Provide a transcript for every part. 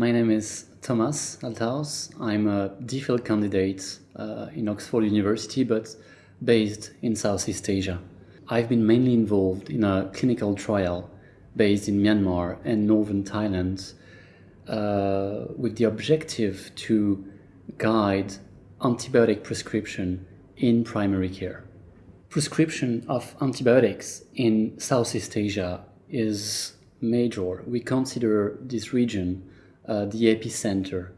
My name is Thomas Althaus. I'm a DPhil candidate uh, in Oxford University, but based in Southeast Asia. I've been mainly involved in a clinical trial based in Myanmar and northern Thailand uh, with the objective to guide antibiotic prescription in primary care. Prescription of antibiotics in Southeast Asia is major. We consider this region uh, the epicenter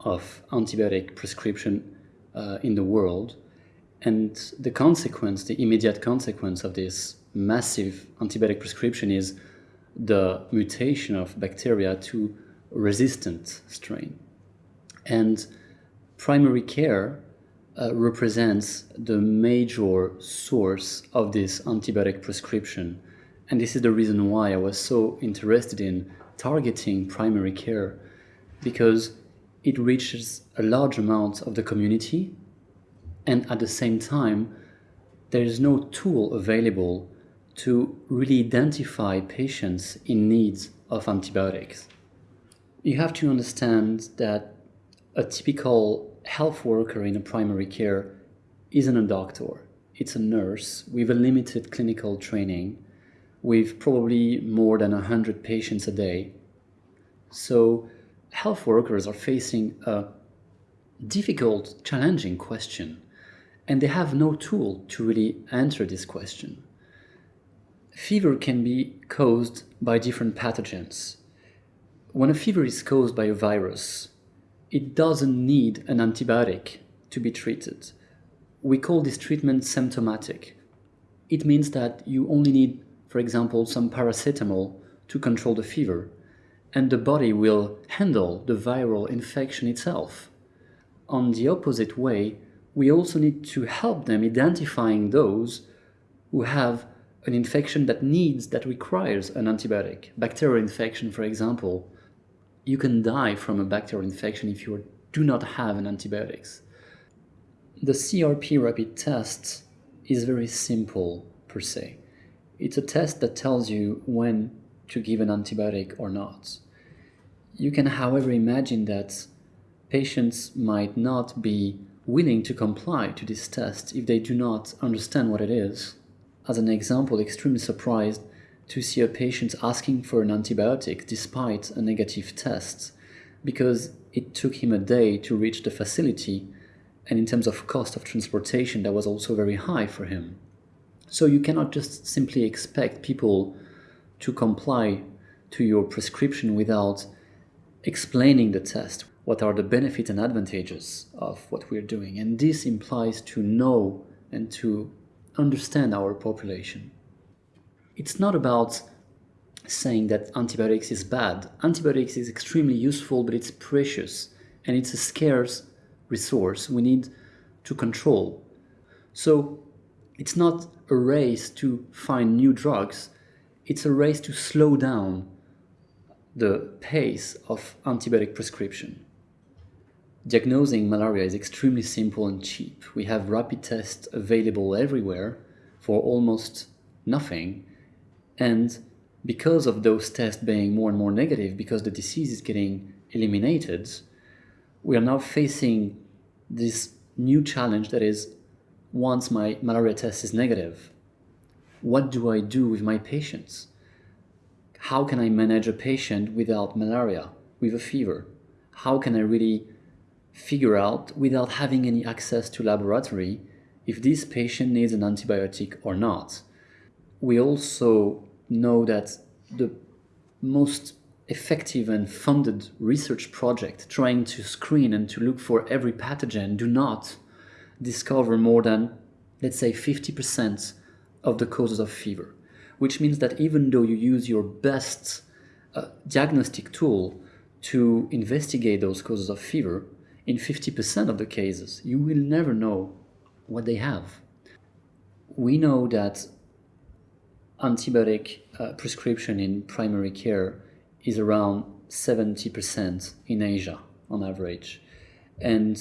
of antibiotic prescription uh, in the world. And the consequence, the immediate consequence of this massive antibiotic prescription is the mutation of bacteria to resistant strain. And primary care uh, represents the major source of this antibiotic prescription. And this is the reason why I was so interested in targeting primary care because it reaches a large amount of the community and at the same time there is no tool available to really identify patients in need of antibiotics. You have to understand that a typical health worker in a primary care isn't a doctor. It's a nurse with a limited clinical training with probably more than 100 patients a day. So health workers are facing a difficult, challenging question and they have no tool to really answer this question. Fever can be caused by different pathogens. When a fever is caused by a virus, it doesn't need an antibiotic to be treated. We call this treatment symptomatic. It means that you only need, for example, some paracetamol to control the fever, and the body will handle the viral infection itself. On the opposite way, we also need to help them identifying those who have an infection that needs, that requires an antibiotic. Bacterial infection, for example, you can die from a bacterial infection if you do not have an antibiotics. The CRP rapid test is very simple per se. It's a test that tells you when to give an antibiotic or not. You can however imagine that patients might not be willing to comply to this test if they do not understand what it is. As an example, extremely surprised to see a patient asking for an antibiotic despite a negative test because it took him a day to reach the facility and in terms of cost of transportation that was also very high for him. So you cannot just simply expect people to comply to your prescription without explaining the test, what are the benefits and advantages of what we're doing. And this implies to know and to understand our population. It's not about saying that antibiotics is bad. Antibiotics is extremely useful, but it's precious and it's a scarce resource we need to control. So it's not a race to find new drugs, it's a race to slow down the pace of antibiotic prescription. Diagnosing malaria is extremely simple and cheap. We have rapid tests available everywhere for almost nothing. And because of those tests being more and more negative, because the disease is getting eliminated, we are now facing this new challenge that is once my malaria test is negative, what do I do with my patients? How can I manage a patient without malaria, with a fever? How can I really figure out without having any access to laboratory if this patient needs an antibiotic or not. We also know that the most effective and funded research project trying to screen and to look for every pathogen do not discover more than, let's say, 50% of the causes of fever, which means that even though you use your best uh, diagnostic tool to investigate those causes of fever, in 50% of the cases, you will never know what they have. We know that antibiotic uh, prescription in primary care is around 70% in Asia on average. And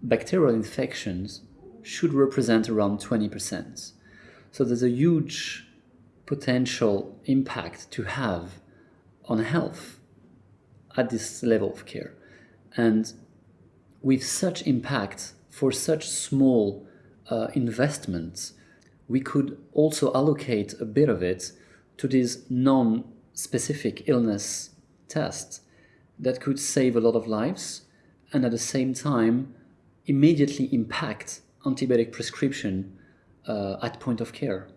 bacterial infections should represent around 20%. So there's a huge potential impact to have on health at this level of care. And with such impact for such small uh, investments, we could also allocate a bit of it to these non-specific illness tests that could save a lot of lives and at the same time immediately impact antibiotic prescription uh, at point of care.